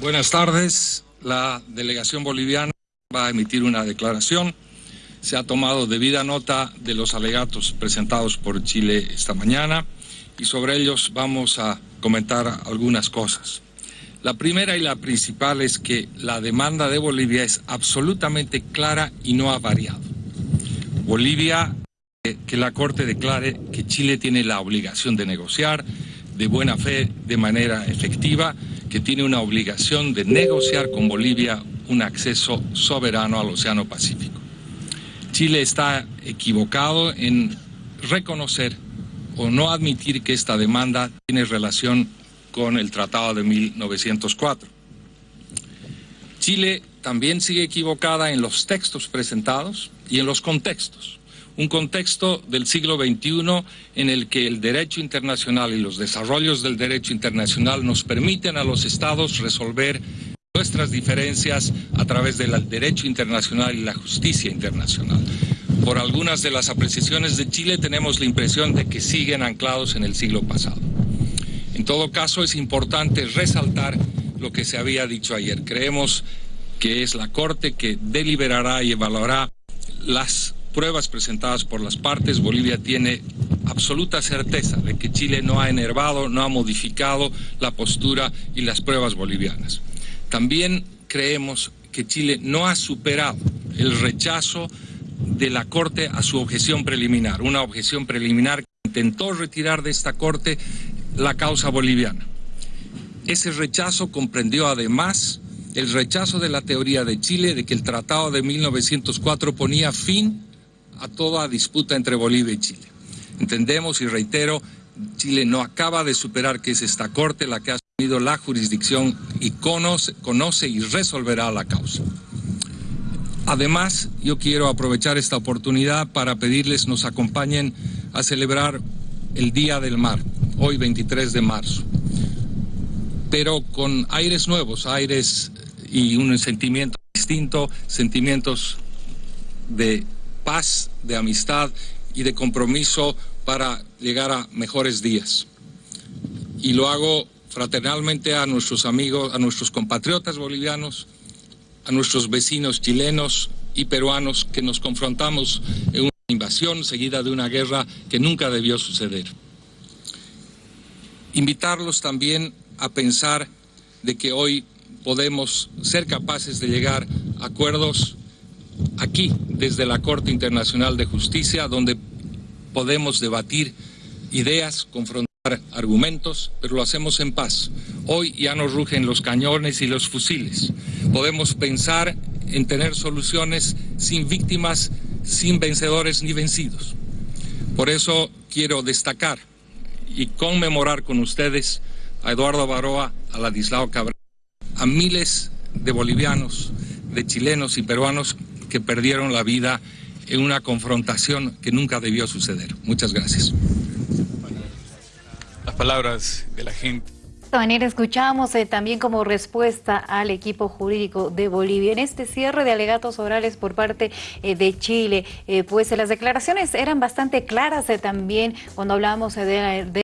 Buenas tardes. La delegación boliviana va a emitir una declaración. Se ha tomado debida nota de los alegatos presentados por Chile esta mañana y sobre ellos vamos a comentar algunas cosas. La primera y la principal es que la demanda de Bolivia es absolutamente clara y no ha variado. Bolivia, eh, que la Corte declare que Chile tiene la obligación de negociar de buena fe, de manera efectiva, que tiene una obligación de negociar con Bolivia un acceso soberano al Océano Pacífico. Chile está equivocado en reconocer o no admitir que esta demanda tiene relación con el Tratado de 1904. Chile también sigue equivocada en los textos presentados y en los contextos un contexto del siglo XXI en el que el derecho internacional y los desarrollos del derecho internacional nos permiten a los estados resolver nuestras diferencias a través del derecho internacional y la justicia internacional. Por algunas de las apreciaciones de Chile tenemos la impresión de que siguen anclados en el siglo pasado. En todo caso, es importante resaltar lo que se había dicho ayer. Creemos que es la Corte que deliberará y evaluará las pruebas presentadas por las partes, Bolivia tiene absoluta certeza de que Chile no ha enervado, no ha modificado la postura y las pruebas bolivianas. También creemos que Chile no ha superado el rechazo de la Corte a su objeción preliminar, una objeción preliminar que intentó retirar de esta Corte la causa boliviana. Ese rechazo comprendió además el rechazo de la teoría de Chile de que el Tratado de 1904 ponía fin a toda disputa entre Bolivia y Chile. Entendemos y reitero, Chile no acaba de superar que es esta Corte la que ha asumido la jurisdicción y conoce, conoce y resolverá la causa. Además, yo quiero aprovechar esta oportunidad para pedirles nos acompañen a celebrar el Día del Mar, hoy 23 de marzo, pero con aires nuevos, aires y un sentimiento distinto, sentimientos de paz, de amistad y de compromiso para llegar a mejores días. Y lo hago fraternalmente a nuestros amigos, a nuestros compatriotas bolivianos, a nuestros vecinos chilenos y peruanos que nos confrontamos en una invasión seguida de una guerra que nunca debió suceder. Invitarlos también a pensar de que hoy podemos ser capaces de llegar a acuerdos aquí, desde la Corte Internacional de Justicia, donde podemos debatir ideas, confrontar argumentos, pero lo hacemos en paz. Hoy ya no rugen los cañones y los fusiles. Podemos pensar en tener soluciones sin víctimas, sin vencedores ni vencidos. Por eso quiero destacar y conmemorar con ustedes a Eduardo Baroa, a Ladislao Cabral, a miles de bolivianos, de chilenos y peruanos que perdieron la vida en una confrontación que nunca debió suceder. Muchas gracias. Las palabras de la gente. De esta manera escuchamos eh, también como respuesta al equipo jurídico de Bolivia en este cierre de alegatos orales por parte eh, de Chile, eh, pues las declaraciones eran bastante claras también cuando hablábamos de, de